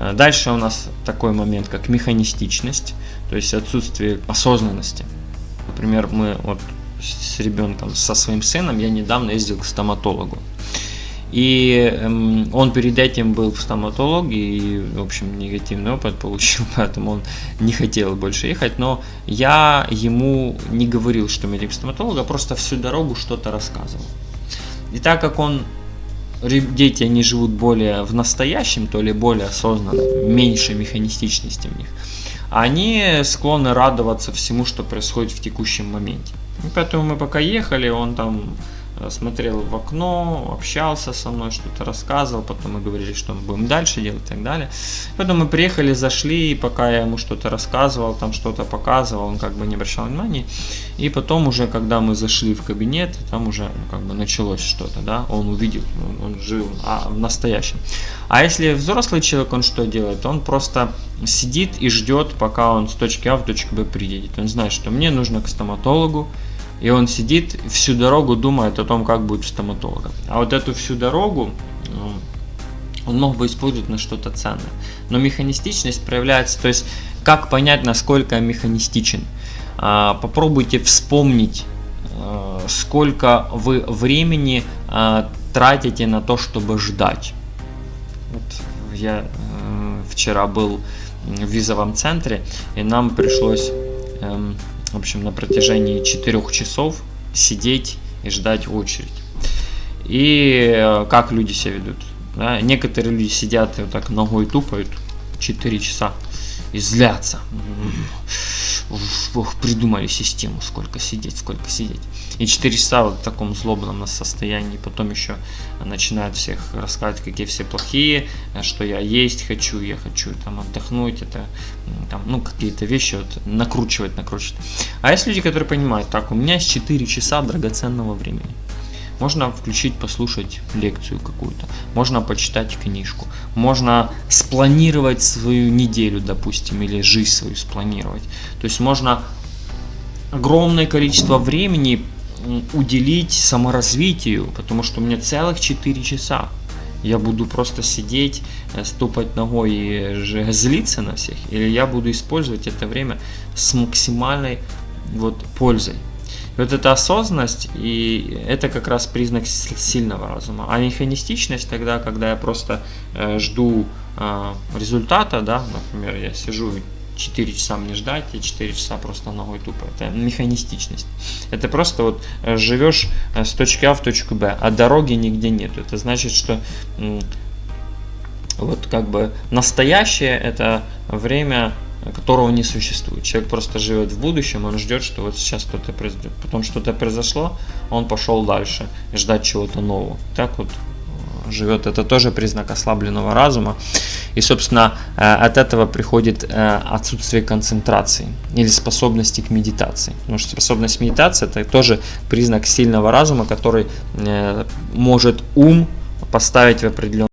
Э, Дальше у нас такой момент, как механистичность, то есть отсутствие осознанности. Например, мы вот с ребенком, со своим сыном, я недавно ездил к стоматологу. И эм, он перед этим был в стоматологе и, в общем, негативный опыт получил, поэтому он не хотел больше ехать. Но я ему не говорил, что мы едем к стоматологу, а просто всю дорогу что-то рассказывал. И так как он, дети, они живут более в настоящем, то ли более осознанно, меньше механистичности в них, они склонны радоваться всему, что происходит в текущем моменте. И поэтому мы пока ехали, он там смотрел в окно, общался со мной, что-то рассказывал, потом мы говорили, что мы будем дальше делать и так далее. Потом мы приехали, зашли, и пока я ему что-то рассказывал, там что-то показывал, он как бы не обращал внимания. И потом уже, когда мы зашли в кабинет, там уже ну, как бы началось что-то, да, он увидел, он, он жил а, в настоящем. А если взрослый человек, он что делает? Он просто сидит и ждет, пока он с точки А в точку Б приедет. Он знает, что мне нужно к стоматологу, и он сидит всю дорогу думает о том, как будет стоматолога. А вот эту всю дорогу ну, он мог бы использовать на что-то ценное. Но механистичность проявляется, то есть как понять, насколько я механистичен. А, Попробуйте вспомнить, а, сколько вы времени а, тратите на то, чтобы ждать. Вот я э, вчера был в визовом центре, и нам пришлось, эм, в общем, на протяжении 4 часов сидеть и ждать очередь. И э, как люди себя ведут. Да? Некоторые люди сидят и вот так ногой тупают 4 часа и злятся. Ох, придумали систему, сколько сидеть, сколько сидеть. И 4 часа вот в таком злобном состоянии. Потом еще начинают всех рассказывать, какие все плохие, что я есть хочу, я хочу там отдохнуть, это там, ну, какие-то вещи вот накручивать, накручивать. А есть люди, которые понимают, так, у меня есть 4 часа драгоценного времени. Можно включить, послушать лекцию какую-то, можно почитать книжку, можно спланировать свою неделю, допустим, или жизнь свою спланировать. То есть можно огромное количество времени уделить саморазвитию, потому что у меня целых 4 часа. Я буду просто сидеть, э, ступать ногой и злиться на всех, или я буду использовать это время с максимальной вот пользой. Вот эта осознанность, и это как раз признак сильного разума. А механистичность тогда, когда я просто э, жду э, результата, да, например, я сижу 4 часа мне ждать, и 4 часа просто ногой тупо. Это механистичность. Это просто вот э, живешь с точки А в точку Б, а дороги нигде нет. Это значит, что вот как бы настоящее это время которого не существует. Человек просто живет в будущем, он ждет, что вот сейчас что-то произойдет. Потом что-то произошло, он пошел дальше, ждать чего-то нового. Так вот живет. Это тоже признак ослабленного разума. И, собственно, от этого приходит отсутствие концентрации или способности к медитации. Потому что способность медитации это тоже признак сильного разума, который может ум поставить в определенный